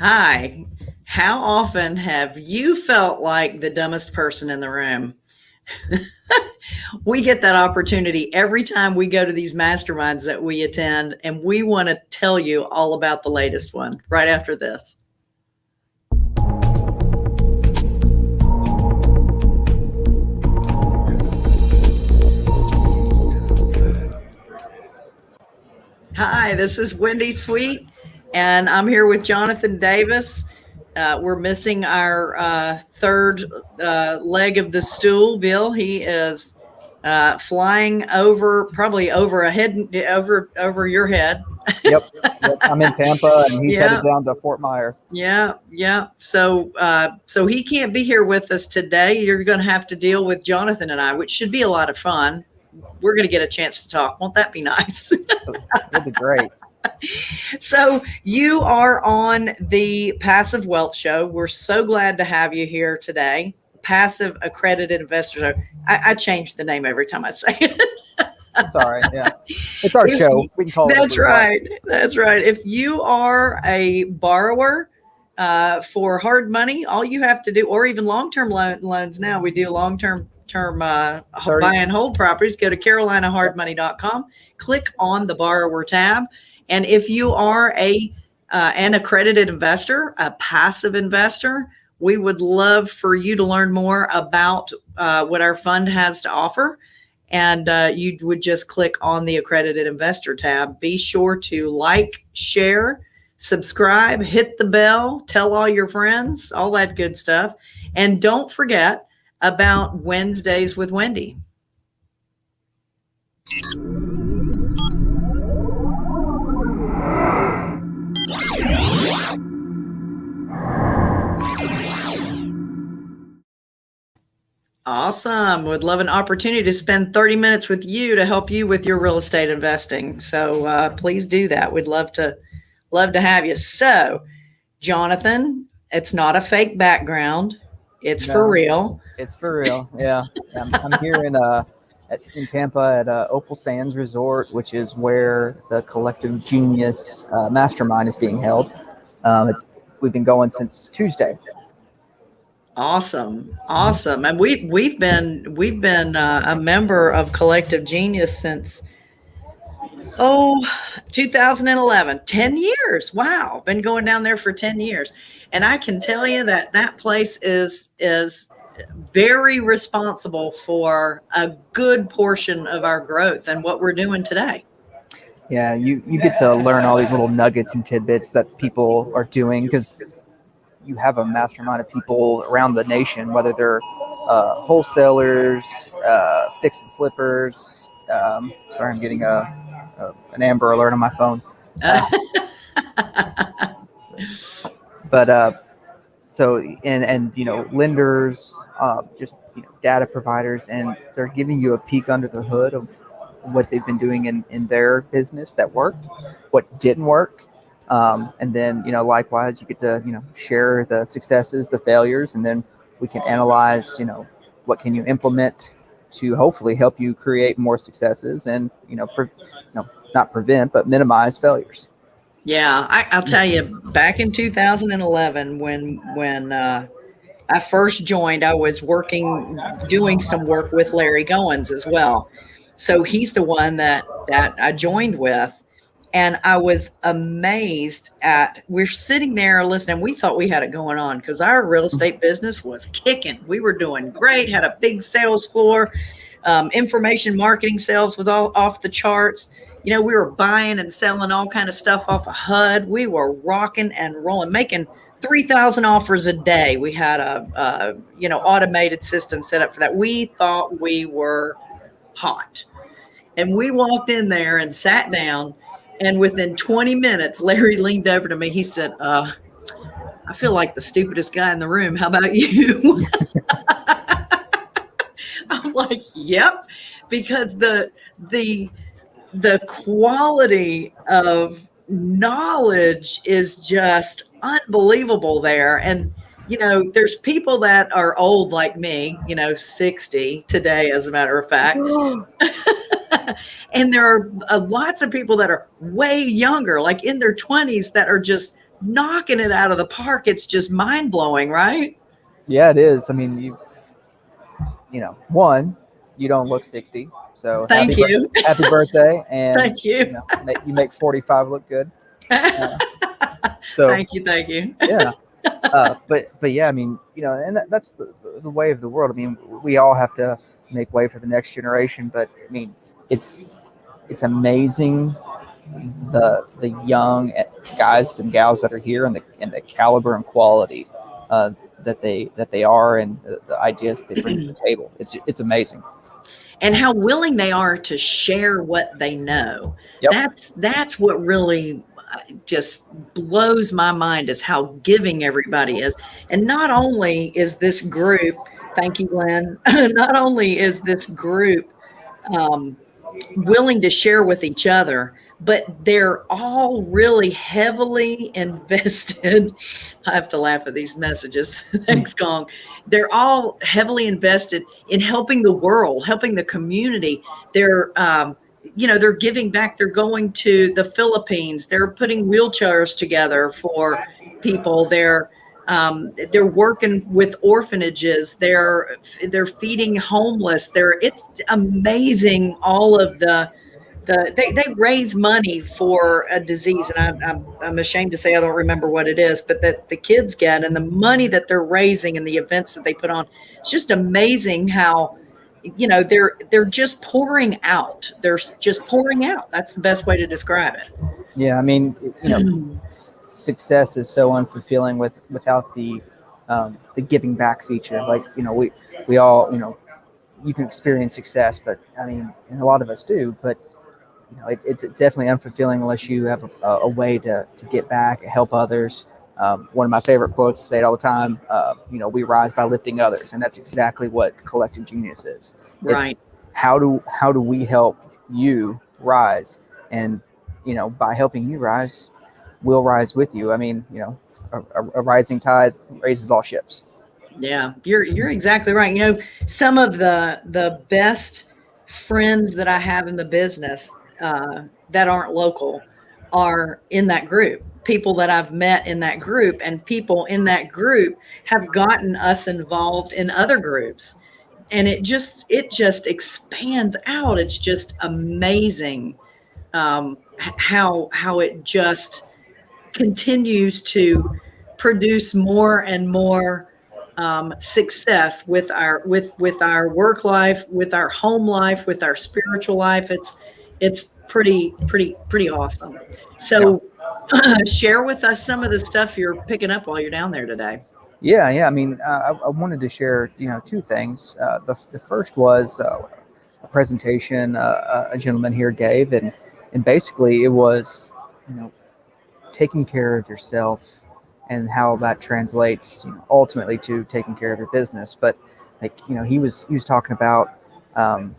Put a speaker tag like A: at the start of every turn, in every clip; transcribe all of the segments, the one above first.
A: Hi. How often have you felt like the dumbest person in the room? we get that opportunity every time we go to these masterminds that we attend, and we want to tell you all about the latest one right after this. Hi, this is Wendy Sweet, and I'm here with Jonathan Davis. Uh, we're missing our uh, third uh, leg of the stool, Bill. He is uh, flying over, probably over a head, over over your head.
B: yep, yep, I'm in Tampa, and he's headed down to Fort Myer.
A: Yeah, yeah. So, uh, so he can't be here with us today. You're going to have to deal with Jonathan and I, which should be a lot of fun we're going to get a chance to talk. Won't that be nice?
B: That'd be great.
A: so you are on the Passive Wealth Show. We're so glad to have you here today. Passive Accredited Investor. I, I change the name every time I say it.
B: That's all right. Yeah. It's our if, show. We can call
A: it. That's right. That's right. If you are a borrower uh, for hard money, all you have to do, or even long-term lo- loans now, we do long-term term uh, buy and hold properties, go to carolinahardmoney.com, click on the borrower tab. And if you are a uh, an accredited investor, a passive investor, we would love for you to learn more about uh, what our fund has to offer. And uh, you would just click on the accredited investor tab. Be sure to like, share, subscribe, hit the bell, tell all your friends, all that good stuff. And don't forget, about Wednesdays with Wendy. Awesome. Would love an opportunity to spend 30 minutes with you to help you with your real estate investing. So uh, please do that. We'd love to love to have you. So, Jonathan, it's not a fake background. It's no, for real.
B: It's for real. Yeah. I'm, I'm here in uh at, in Tampa at uh, Opal Sands Resort, which is where the Collective Genius uh, Mastermind is being held. Um, it's we've been going since Tuesday.
A: Awesome, awesome, and we we've been we've been uh, a member of Collective Genius since oh 2011 10 years. Wow. Been going down there for 10 years. And I can tell you that that place is is very responsible for a good portion of our growth and what we're doing today.
B: Yeah, you you get to learn all these little nuggets and tidbits that people are doing because you have a mastermind of people around the nation, whether they're uh, wholesalers, uh, fix and flippers. Um, sorry, I'm getting a, a, an Amber Alert on my phone. Uh, but uh, so and and you know lenders, uh, just you know, data providers, and they're giving you a peek under the hood of what they've been doing in in their business that worked, what didn't work, um, and then you know likewise you get to you know share the successes, the failures, and then we can analyze you know what can you implement to hopefully help you create more successes and you know, pre- you know not prevent but minimize failures.
A: Yeah, I, will tell you, back in 2011, when when uh, I first joined, I was working, doing some work with Larry Goins as well. So he's the one that that I joined with, and I was amazed at. We're sitting there listening. We thought we had it going on because our real estate business was kicking. We were doing great. Had a big sales floor, um, information marketing sales was all off the charts you know, we were buying and selling all kind of stuff off of HUD. We were rocking and rolling, making 3,000 offers a day. We had a, a, you know, automated system set up for that. We thought we were hot. And we walked in there and sat down. And within 20 minutes, Larry leaned over to me. He said, uh, I feel like the stupidest guy in the room. How about you? I'm like, yep. Because the, the, the quality of knowledge is just unbelievable there. And, you know, there's people that are old like me, you know, 60 today, as a matter of fact. and there are uh, lots of people that are way younger, like in their 20s, that are just knocking it out of the park. It's just mind blowing, right?
B: Yeah, it is. I mean, you, you know, one, you don't look 60. So
A: thank
B: happy
A: you.
B: Happy birthday. And
A: thank you.
B: You, know, make, you make 45 look good. Uh, so
A: thank you. Thank you.
B: yeah. Uh, but, but yeah, I mean, you know, and that, that's the, the way of the world. I mean, we all have to make way for the next generation, but I mean, it's, it's amazing the the young guys and gals that are here and the and the caliber and quality uh, that they that they are and the, the ideas that they bring to the table. It's it's amazing.
A: And how willing they are to share what they know.
B: Yep.
A: That's that's what really uh, just blows my mind is how giving everybody is. And not only is this group, thank you, Glenn, not only is this group um, willing to share with each other, but they're all really heavily invested. I have to laugh at these messages. Thanks, Gong. They're all heavily invested in helping the world, helping the community. They're, um, you know, they're giving back. They're going to the Philippines. They're putting wheelchairs together for people. They're um, they're working with orphanages. They're they're feeding homeless. They're it's amazing all of the the they, they raise money for a disease and I, I'm, I'm ashamed to say i don't remember what it is but that the kids get and the money that they're raising and the events that they put on it's just amazing how you know they're they're just pouring out. They're just pouring out. That's the best way to describe it.
B: Yeah i mean you know success is so unfulfilling with without the um, the giving back feature. Like you know we we all you know you can experience success but i mean and a lot of us do but you know, it, it's definitely unfulfilling unless you have a, a, way to, to get back, help others. Um, one of my favorite quotes, I say it all the time, uh, you know, we rise by lifting others. And that's exactly what collective genius is.
A: Right. It's
B: how do, how do we help you rise? And, you know, by helping you rise, we'll rise with you. I mean, you know, a, a rising tide raises all ships.
A: Yeah, you're, you're exactly right. You know, some of the, the best friends that I have in the business uh, that aren't local are in that group people that I've met in that group and people in that group have gotten us involved in other groups. And it just it just expands out. It's just amazing um, how how it just continues to produce more and more um, success with our with with our work life with our home life with our spiritual life. It's it's pretty pretty pretty awesome. So. share with us some of the stuff you're picking up while you're down there today.
B: Yeah yeah i mean uh, I, I, wanted to share you know two things. Uh, the, the first was uh, a presentation uh, a gentleman here gave and and basically it was you know taking care of yourself and how that translates you know, ultimately to taking care of your business. But like you know he was he was talking about um,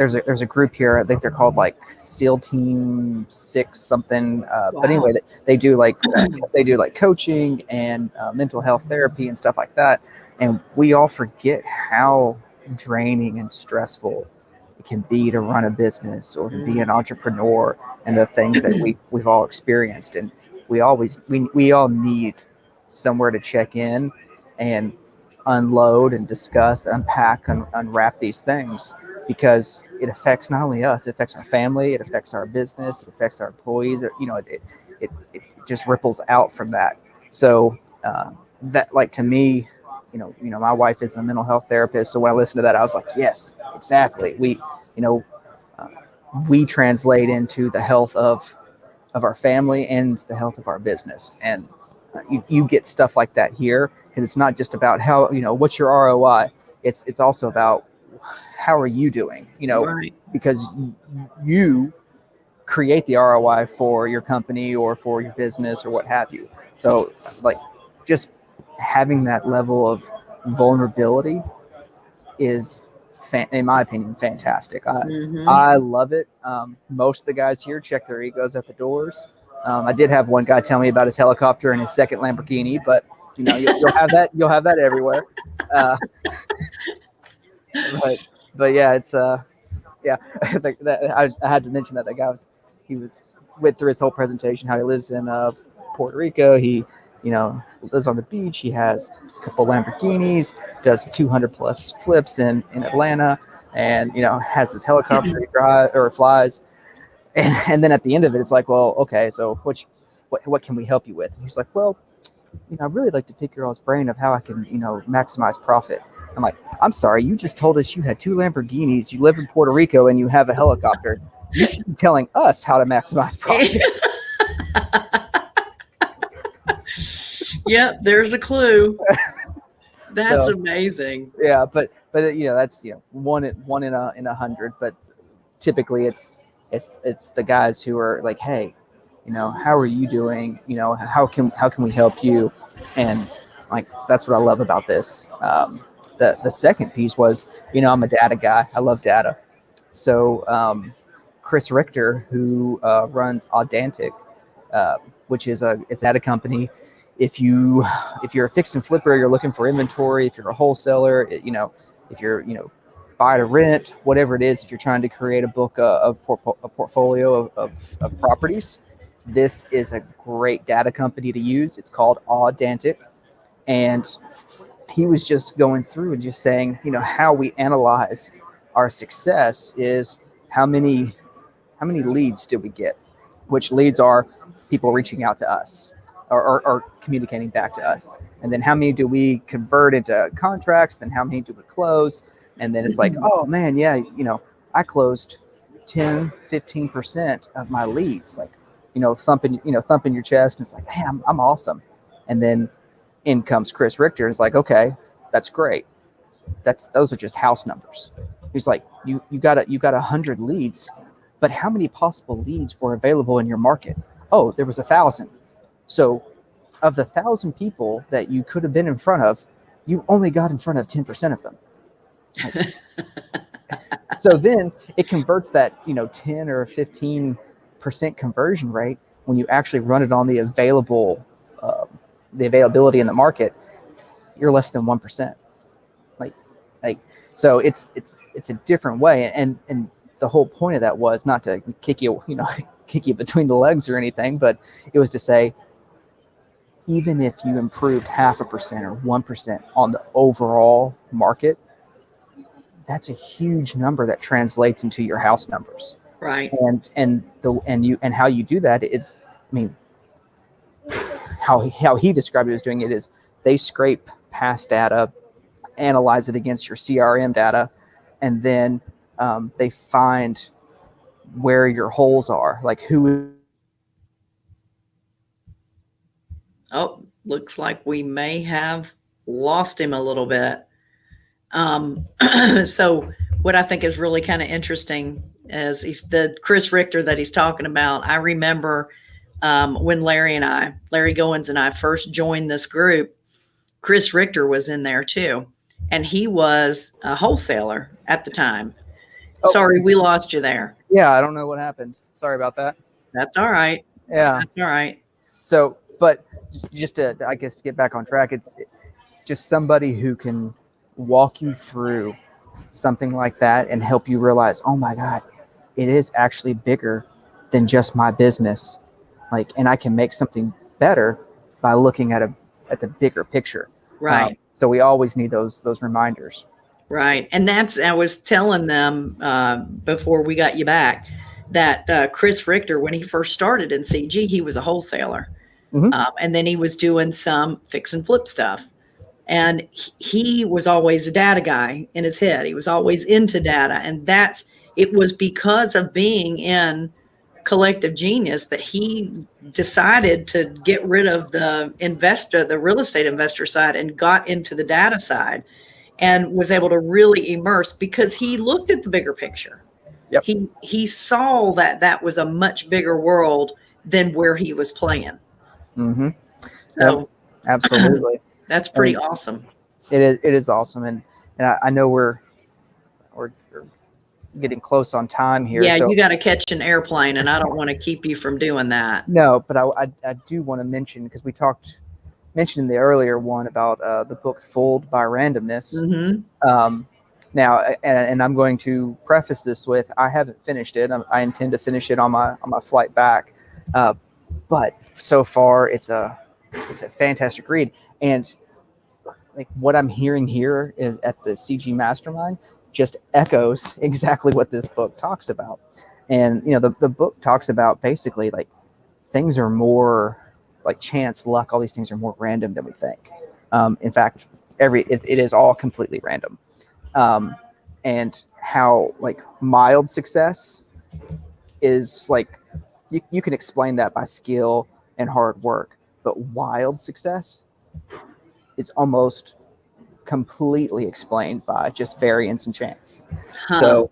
B: there's a there's a group here. I think they're called like SEAL Team Six something. Uh, wow. But anyway, they, they do like uh, they do like coaching and uh, mental health therapy and stuff like that. And we all forget how draining and stressful it can be to run a business or to be an entrepreneur and the things that we we've all experienced. And we always we we all need somewhere to check in and unload and discuss, unpack, and unwrap these things because it affects not only us, it affects our family, it affects our business, it affects our employees. you know, it, it, it just ripples out from that. So uh, that, like to me, you know, you know, my wife is a mental health therapist. So when I listened to that, I was like, yes, exactly. We, you know, uh, we translate into the health of of our family and the health of our business. And uh, you, you get stuff like that here because it's not just about how you know what's your ROI. It's it's also about how are you doing? You know, right. because you create the ROI for your company or for your business or what have you. So, like, just having that level of vulnerability is, in my opinion, fantastic. I, mm-hmm. I love it. Um, most of the guys here check their egos at the doors. Um, I did have one guy tell me about his helicopter and his second Lamborghini, but you know, you'll, you'll have that. You'll have that everywhere. Uh, but but yeah, it's uh, yeah, I I, I had to mention that that guy was he was went through his whole presentation how he lives in uh Puerto Rico. He, you know, lives on the beach. He has a couple Lamborghinis, does 200 plus flips in in Atlanta, and you know has his helicopter he drive or flies. And, and then at the end of it, it's like, well, okay, so you- what what can we help you with? And he's like, well, you know, I'd really like to pick your all's brain of how I can, you know, maximize profit. I'm like, I'm sorry, you just told us you had two Lamborghinis, you live in Puerto Rico, and you have a helicopter. You should be telling us how to maximize profit.
A: yep, there's a clue. That's
B: So-
A: amazing.
B: yeah, but but you know that's you know one in one in a in a hundred. But typically it's it's it's the guys who are like, hey, you know, how are you doing? You know, how can how can we help you? And like that's what I love about this. Um, the the second piece was, you know, I'm a data guy. I love data. So um, Chris Richter, who uh, runs Audantic, uh, which is a it's at a company. If you if you're a fix and flipper, you're looking for inventory. If you're a wholesaler, it- you know, if you're you know buy to rent, whatever it is, if you're trying to create a book, uh, a, portfo- a portfolio of, of, of properties, this is a great data company to use. It's called Audantic. And he was just going through and just saying, you know, how we analyze our success is how many how many leads did we get? Which leads are people reaching out to us or, or, or communicating back to us. And then how many do we convert into contracts? Then how many do we close? And then it's like, mm-hmm. oh man, yeah, you know, I closed 10, 15% of my leads, like, you know, thumping, you know, thumping your chest. And it's like, hey, I'm, I'm awesome. And then in comes Chris Richter. And it's like, okay, that's great. That's, those are just house numbers. He's like, you, you got a, you got a hundred leads, but how many possible leads were available in your market? Oh, there was a thousand. So of the thousand people that you could have been in front of, you only got in front of 10% of them. so then it converts that, you know, 10 or 15% conversion rate when you actually run it on the available, the availability in the market, you're less than 1%. Like, like, so it's, it's, it's a different way. And, and the whole point of that was not to kick you, you know, kick you between the legs or anything, but it was to say, even if you improved half a percent or 1% on the overall market, that's a huge number that translates into your house numbers.
A: Right.
B: And and the and you and how you do that is, I mean, how he, how he described it doing it is they scrape past data, analyze it against your CRM data, and then um, they find where your holes are, like who
A: Oh, looks like we may have lost him a little bit. Um, so what I think is really kind of interesting is he's the Chris Richter that he's talking about. I remember um, when Larry and I, Larry Goins and I first joined this group, Chris Richter was in there too. And he was a wholesaler at the time.
B: Oh.
A: Sorry, we lost you there.
B: Yeah, I don't know what happened. Sorry about that.
A: That's all right.
B: Yeah.
A: That's all right.
B: So, but just to, I guess, to get back on track, it's just somebody who can walk you through something like that and help you realize, oh my God, it is actually bigger than just my business. Like, and I can make something better by looking at a at the bigger picture.
A: Right.
B: Um, so we always need those those reminders.
A: Right. And that's, I was telling them uh, before we got you back that uh, Chris Richter, when he first started in CG, he was a wholesaler.
B: Mhm.
A: Um, and then he was doing some fix and flip stuff. And he was always a data guy in his head. He was always into data. And that's, it was because of being in collective genius that he decided to get rid of the investor, the real estate investor side, and got into the data side and was able to really immerse because he looked at the bigger picture.
B: Yep.
A: He he saw that that was a much bigger world than where he was playing.
B: Mm-hmm.
A: So
B: Absolutely.
A: that's pretty awesome.
B: it is it is awesome and and I, I know we're getting close on time here
A: Yeah,
B: so
A: you got to catch an airplane, and I don't want to keep you from doing that.
B: no but i i, I do want to mention because we talked mentioned in the earlier one about uh, the book fooled by randomness.
A: Hmm
B: um now and, and i'm going to preface this with i haven't finished it i, I intend to finish it on my on my flight back. Uh, but so far it's a it's a fantastic read. And like what i'm hearing here in, at the cg mastermind just echoes exactly what this book talks about. And you know the, the book talks about basically like things are more like chance luck all these things are more random than we think. Um, in fact every it, it is all completely random. Um, and how like mild success is like you, you can explain that by skill and hard work but wild success is almost completely explained by just variance and chance
A: Huh.
B: so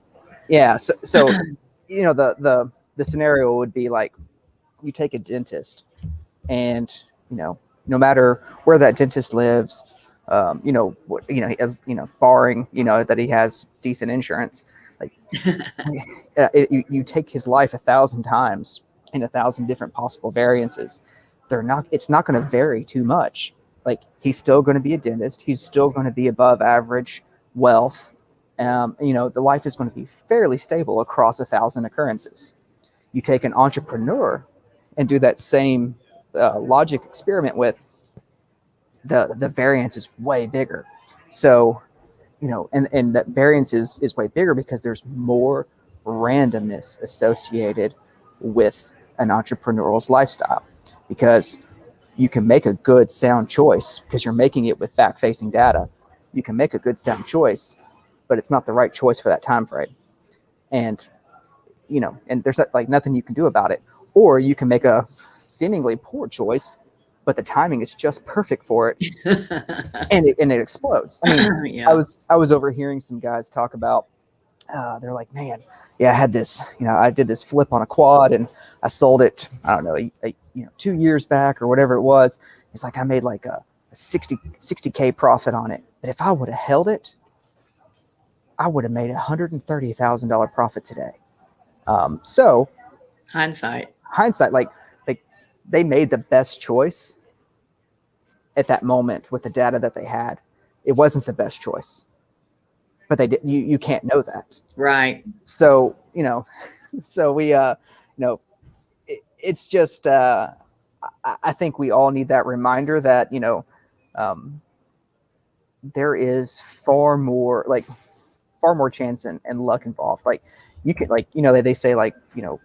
B: yeah so so you know the the the scenario would be like you take a dentist and you know no matter where that dentist lives um, you know what you know as you know barring you know that he has decent insurance like uh, it, you, you take his life a thousand times in a thousand different possible variances they're not it's not going to vary too much like he's still going to be a dentist. He's still going to be above average wealth. Um, you know the life is going to be fairly stable across a thousand occurrences. You take an entrepreneur and do that same uh, logic experiment with the the variance is way bigger. So you know and and that variance is is way bigger because there's more randomness associated with an entrepreneurial's lifestyle. Because you can make a good sound choice because you're making it with back facing data you can make a good sound choice but it's not the right choice for that time frame and you know and there's like nothing you can do about it or you can make a seemingly poor choice but the timing is just perfect for it and it, and it explodes i mean
A: yeah.
B: I was I was overhearing some guys talk about. Uh, they're like, man, yeah, I had this. You know, I did this flip on a quad, and I sold it. I don't know, a, a, you know, two years back or whatever it was. It's like I made like a, a 60 k profit on it. But if I would have held it, I would have made a hundred and thirty thousand dollar profit today. Um, so
A: Hindsight.
B: hindsight, like like they made the best choice at that moment with the data that they had. It wasn't the best choice, but they did. You you can't know that.
A: Right.
B: So you know, so we uh, you know, it, it's just uh, I, I think we all need that reminder that you know, um, there is far more like far more chance and, and luck involved. Like you can like you know they, they say like you know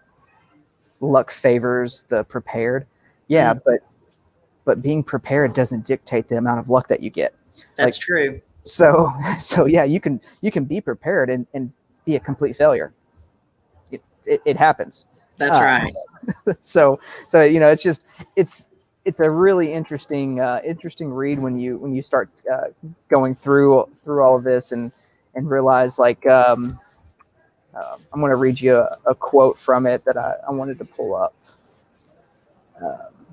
B: luck favors the prepared. Yeah, but but being prepared doesn't dictate the amount of luck that you get.
A: That's
B: Like-
A: true.
B: So so yeah, you can you can be prepared and, and be a complete failure. It, it, it happens.
A: That's
B: uh,
A: right.
B: so so you know it's just it's it's a really interesting uh, interesting read when you when you start uh, going through through all of this and and realize like um, uh, I'm going to read you a, a quote from it that I, I wanted to pull up. Um,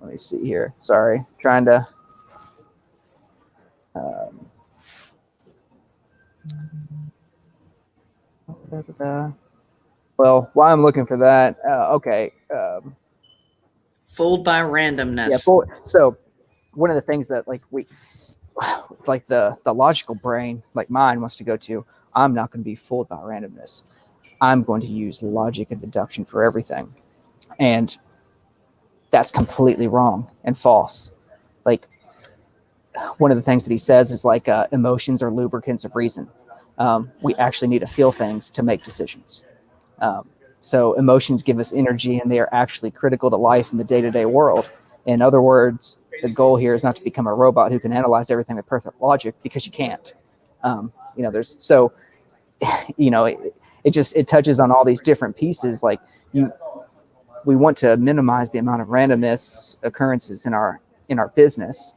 B: let me see here. Sorry, trying to. Um, well, while I'm looking for that, uh, okay. Um,
A: Fooled by randomness.
B: yeah. For, so one of the things that like we, like the the logical brain, like mine, wants to go to. I'm not going to be fooled by randomness. I'm going to use logic and deduction for everything, and that's completely wrong and false. Like one of the things that he says is like uh, emotions are lubricants of reason. Um, we actually need to feel things to make decisions. Um, so emotions give us energy, and they are actually critical to life in the day-to-day world. In other words, the goal here is not to become a robot who can analyze everything with perfect logic because you can't. Um, you know, there's so, you know, it, it just it touches on all these different pieces. Like you, we want to minimize the amount of randomness occurrences in our in our business.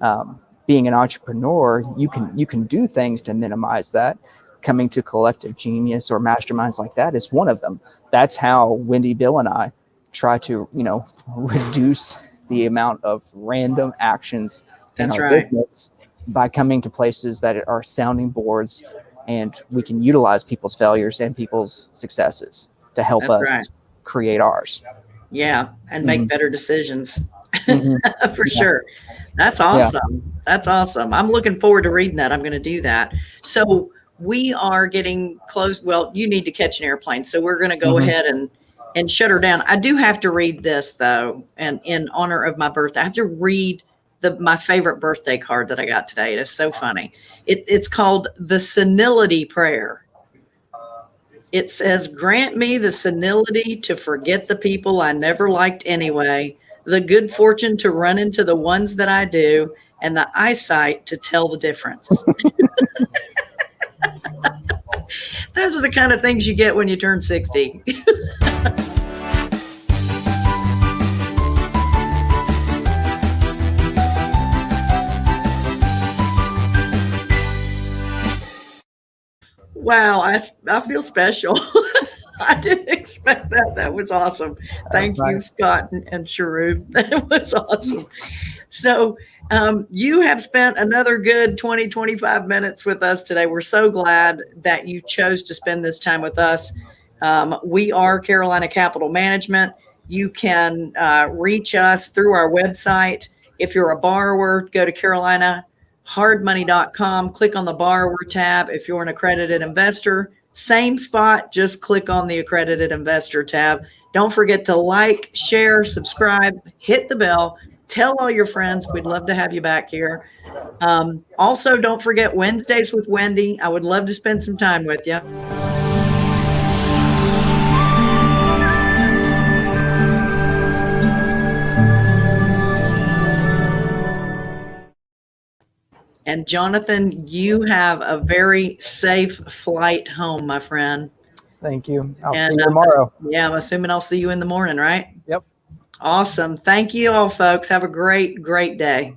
B: Um, being an entrepreneur, you can you can do things to minimize that. Coming to collective genius or masterminds like that is one of them. That's how Wendy, Bill, and I try to you know reduce the amount of random actions in our
A: right.
B: business by coming to places that are sounding boards and we can utilize people's failures and people's successes to help
A: That's
B: us
A: right.
B: create ours.
A: Yeah. And make
B: Mhm.
A: better decisions
B: Mhm.
A: for sure. That's awesome. That's awesome. I'm looking forward to reading that. I'm going to do that. So we are getting close. Well, you need to catch an airplane. So we're going to go
B: Mhm.
A: ahead and and shut her down. I do have to read this though, and in honor of my birthday, I have to read the my favorite birthday card that I got today. It is so funny. It, it's called the senility prayer. It says, "Grant me the senility to forget the people I never liked anyway, the good fortune to run into the ones that I do, and the eyesight to tell the difference." Those are the kind of things you get when you turn 60. Wow, I, I feel special. I didn't expect that. That was awesome. Thank you,
B: nice.
A: Scott and, and Sharub. That was awesome. So, um, you have spent another good 20, 25 minutes with us today. We're so glad that you chose to spend this time with us. Um, we are Carolina Capital Management. You can uh, reach us through our website. If you're a borrower, go to carolinahardmoney.com, click on the borrower tab. If you're an accredited investor, same spot, just click on the accredited investor tab. Don't forget to like, share, subscribe, hit the bell, tell all your friends. We'd love to have you back here. Um, also, don't forget Wednesdays with Wendy. I would love to spend some time with you. And Jonathan, you have a very safe flight home, my friend.
B: Thank you. I'll see
A: And,
B: you
A: uh,
B: tomorrow.
A: Yeah, I'm assuming I'll see you in the morning, right?
B: Yep.
A: Awesome. Thank you all, folks. Have a great, great day.